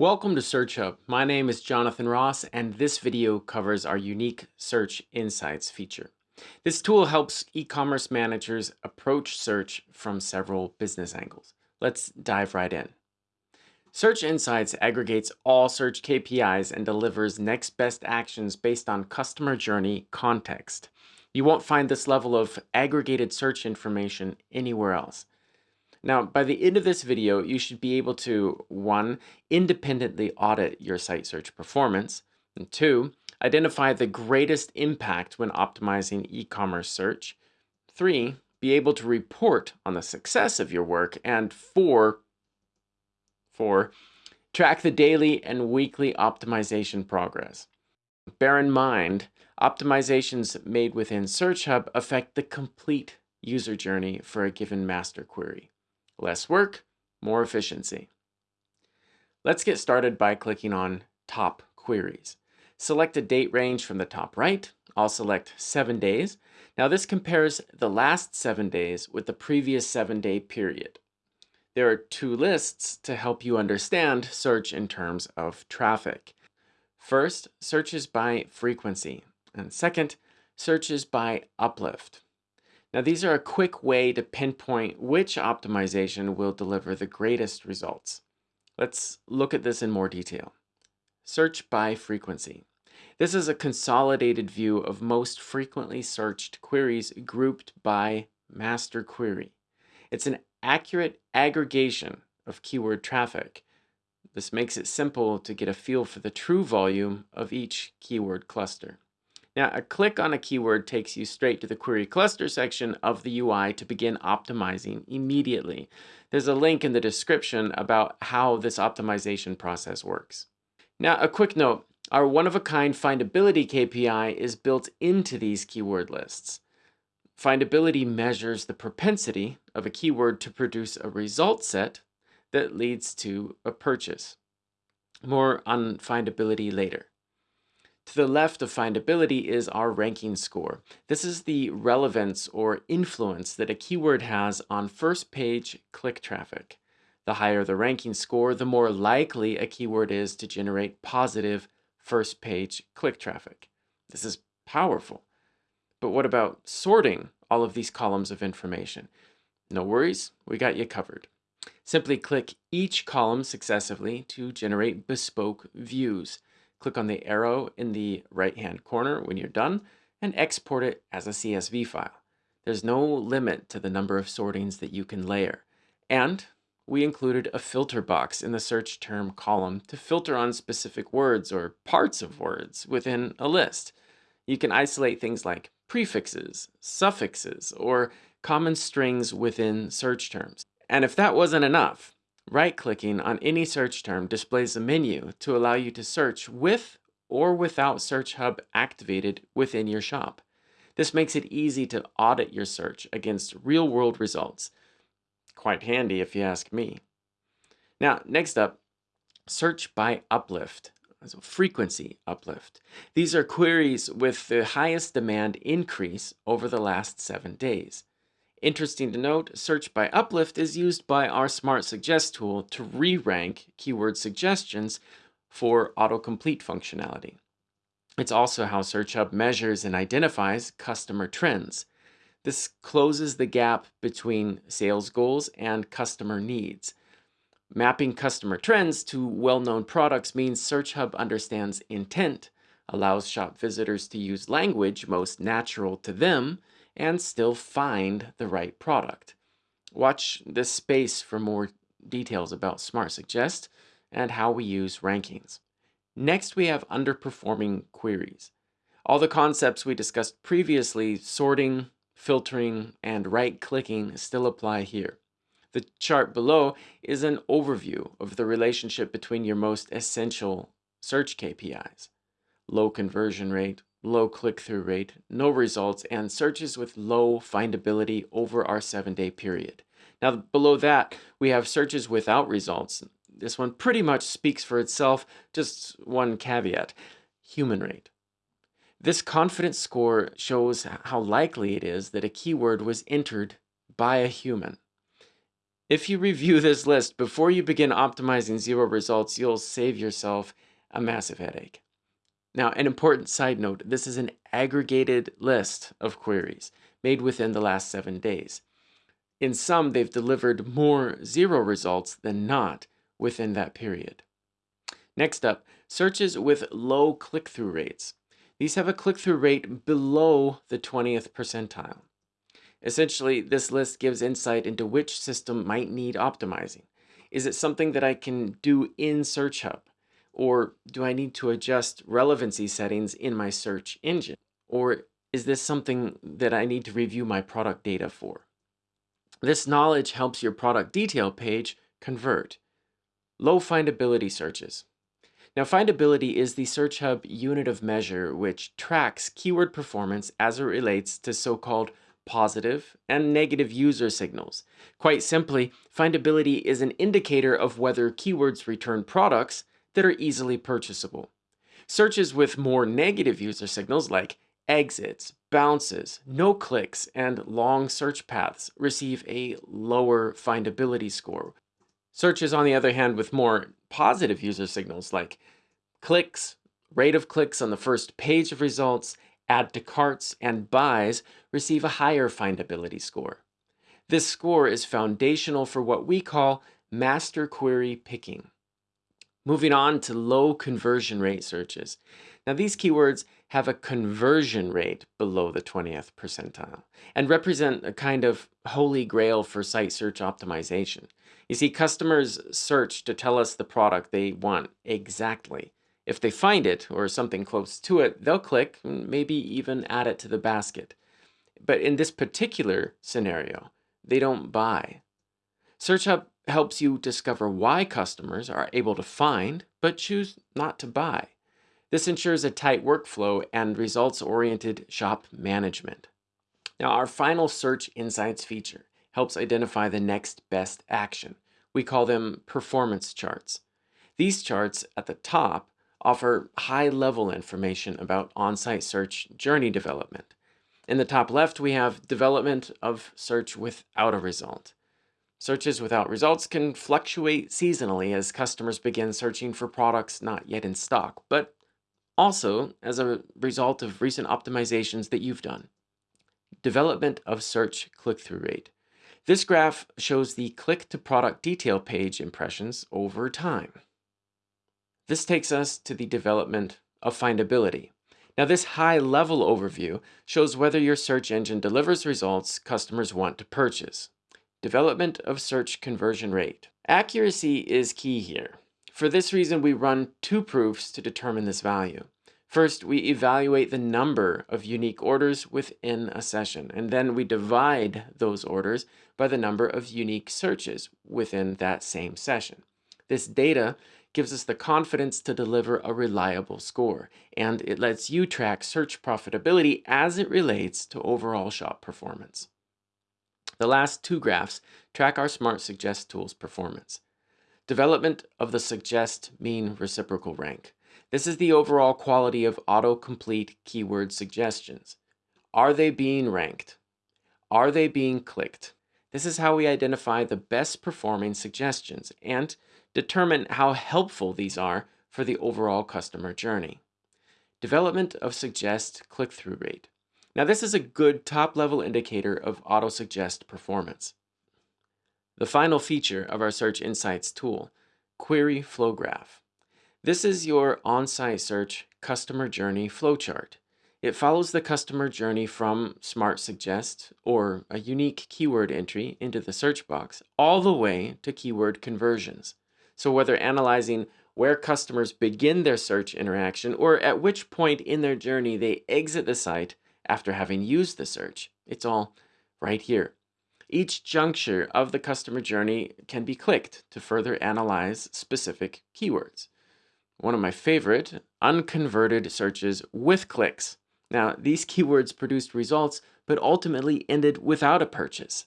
Welcome to Search Hub. My name is Jonathan Ross, and this video covers our unique Search Insights feature. This tool helps e-commerce managers approach search from several business angles. Let's dive right in. Search Insights aggregates all search KPIs and delivers next best actions based on customer journey context. You won't find this level of aggregated search information anywhere else. Now, by the end of this video, you should be able to, one, independently audit your site search performance, and two, identify the greatest impact when optimizing e-commerce search, three, be able to report on the success of your work, and four, four, track the daily and weekly optimization progress. Bear in mind, optimizations made within Search Hub affect the complete user journey for a given master query. Less work, more efficiency. Let's get started by clicking on Top Queries. Select a date range from the top right. I'll select 7 days. Now this compares the last 7 days with the previous 7-day period. There are two lists to help you understand search in terms of traffic. First, searches by frequency, and second, searches by uplift. Now these are a quick way to pinpoint which optimization will deliver the greatest results. Let's look at this in more detail. Search by frequency. This is a consolidated view of most frequently searched queries grouped by master query. It's an accurate aggregation of keyword traffic. This makes it simple to get a feel for the true volume of each keyword cluster. Now, a click on a keyword takes you straight to the query cluster section of the UI to begin optimizing immediately. There's a link in the description about how this optimization process works. Now, a quick note, our one-of-a-kind findability KPI is built into these keyword lists. Findability measures the propensity of a keyword to produce a result set that leads to a purchase. More on findability later. To the left of findability is our ranking score. This is the relevance or influence that a keyword has on first page click traffic. The higher the ranking score, the more likely a keyword is to generate positive first page click traffic. This is powerful. But what about sorting all of these columns of information? No worries, we got you covered. Simply click each column successively to generate bespoke views. Click on the arrow in the right-hand corner when you're done and export it as a CSV file. There's no limit to the number of sortings that you can layer. And we included a filter box in the search term column to filter on specific words or parts of words within a list. You can isolate things like prefixes, suffixes, or common strings within search terms. And if that wasn't enough, Right-clicking on any search term displays a menu to allow you to search with or without Search Hub activated within your shop. This makes it easy to audit your search against real-world results. Quite handy if you ask me. Now, next up, search by uplift, so frequency uplift. These are queries with the highest demand increase over the last seven days. Interesting to note, search by uplift is used by our Smart Suggest tool to re-rank keyword suggestions for autocomplete functionality. It's also how Search Hub measures and identifies customer trends. This closes the gap between sales goals and customer needs. Mapping customer trends to well-known products means Search Hub understands intent, allows shop visitors to use language most natural to them, and still find the right product. Watch this space for more details about Smart Suggest and how we use rankings. Next, we have underperforming queries. All the concepts we discussed previously, sorting, filtering, and right-clicking still apply here. The chart below is an overview of the relationship between your most essential search KPIs. Low conversion rate, low click-through rate, no results, and searches with low findability over our seven-day period. Now below that, we have searches without results. This one pretty much speaks for itself, just one caveat, human rate. This confidence score shows how likely it is that a keyword was entered by a human. If you review this list before you begin optimizing zero results, you'll save yourself a massive headache. Now, an important side note, this is an aggregated list of queries made within the last seven days. In sum, they've delivered more zero results than not within that period. Next up, searches with low click-through rates. These have a click-through rate below the 20th percentile. Essentially, this list gives insight into which system might need optimizing. Is it something that I can do in Search Hub? Or do I need to adjust relevancy settings in my search engine? Or is this something that I need to review my product data for? This knowledge helps your product detail page convert. Low findability searches. Now, findability is the Search Hub unit of measure which tracks keyword performance as it relates to so-called positive and negative user signals. Quite simply, findability is an indicator of whether keywords return products that are easily purchasable. Searches with more negative user signals like exits, bounces, no clicks, and long search paths receive a lower findability score. Searches, on the other hand, with more positive user signals like clicks, rate of clicks on the first page of results, add to carts, and buys receive a higher findability score. This score is foundational for what we call master query picking. Moving on to low conversion rate searches. Now these keywords have a conversion rate below the 20th percentile and represent a kind of holy grail for site search optimization. You see, customers search to tell us the product they want exactly. If they find it or something close to it, they'll click and maybe even add it to the basket. But in this particular scenario, they don't buy. Search Hub helps you discover why customers are able to find but choose not to buy. This ensures a tight workflow and results-oriented shop management. Now, our final Search Insights feature helps identify the next best action. We call them performance charts. These charts at the top offer high-level information about on-site search journey development. In the top left, we have development of search without a result. Searches without results can fluctuate seasonally as customers begin searching for products not yet in stock, but also as a result of recent optimizations that you've done. Development of search click-through rate. This graph shows the click to product detail page impressions over time. This takes us to the development of findability. Now this high level overview shows whether your search engine delivers results customers want to purchase. Development of search conversion rate. Accuracy is key here. For this reason, we run two proofs to determine this value. First, we evaluate the number of unique orders within a session, and then we divide those orders by the number of unique searches within that same session. This data gives us the confidence to deliver a reliable score, and it lets you track search profitability as it relates to overall shop performance. The last two graphs track our Smart Suggest tool's performance. Development of the suggest mean reciprocal rank. This is the overall quality of autocomplete keyword suggestions. Are they being ranked? Are they being clicked? This is how we identify the best performing suggestions and determine how helpful these are for the overall customer journey. Development of suggest click-through rate. Now this is a good top-level indicator of auto-suggest performance. The final feature of our Search Insights tool, Query Flow Graph. This is your on-site search customer journey flowchart. It follows the customer journey from Smart Suggest or a unique keyword entry into the search box all the way to keyword conversions. So whether analyzing where customers begin their search interaction or at which point in their journey they exit the site after having used the search, it's all right here. Each juncture of the customer journey can be clicked to further analyze specific keywords. One of my favorite, unconverted searches with clicks. Now, these keywords produced results, but ultimately ended without a purchase.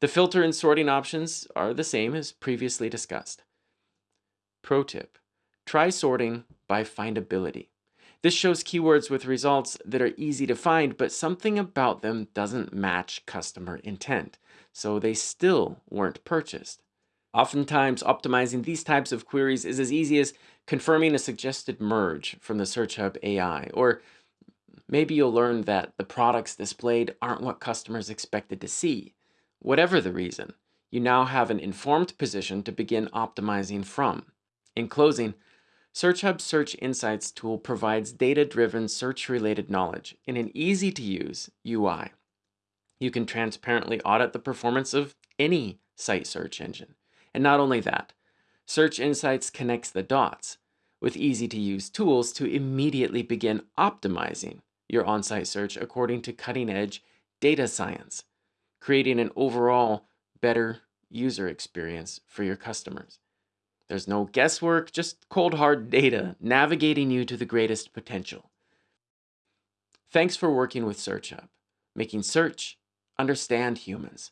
The filter and sorting options are the same as previously discussed. Pro tip, try sorting by findability. This shows keywords with results that are easy to find, but something about them doesn't match customer intent, so they still weren't purchased. Oftentimes, optimizing these types of queries is as easy as confirming a suggested merge from the Search Hub AI, or maybe you'll learn that the products displayed aren't what customers expected to see. Whatever the reason, you now have an informed position to begin optimizing from. In closing, Search Hub's Search Insights tool provides data-driven search-related knowledge in an easy-to-use UI. You can transparently audit the performance of any site search engine and not only that, Search Insights connects the dots with easy to use tools to immediately begin optimizing your on site search according to cutting edge data science, creating an overall better user experience for your customers. There's no guesswork, just cold hard data navigating you to the greatest potential. Thanks for working with Search Hub, making search understand humans.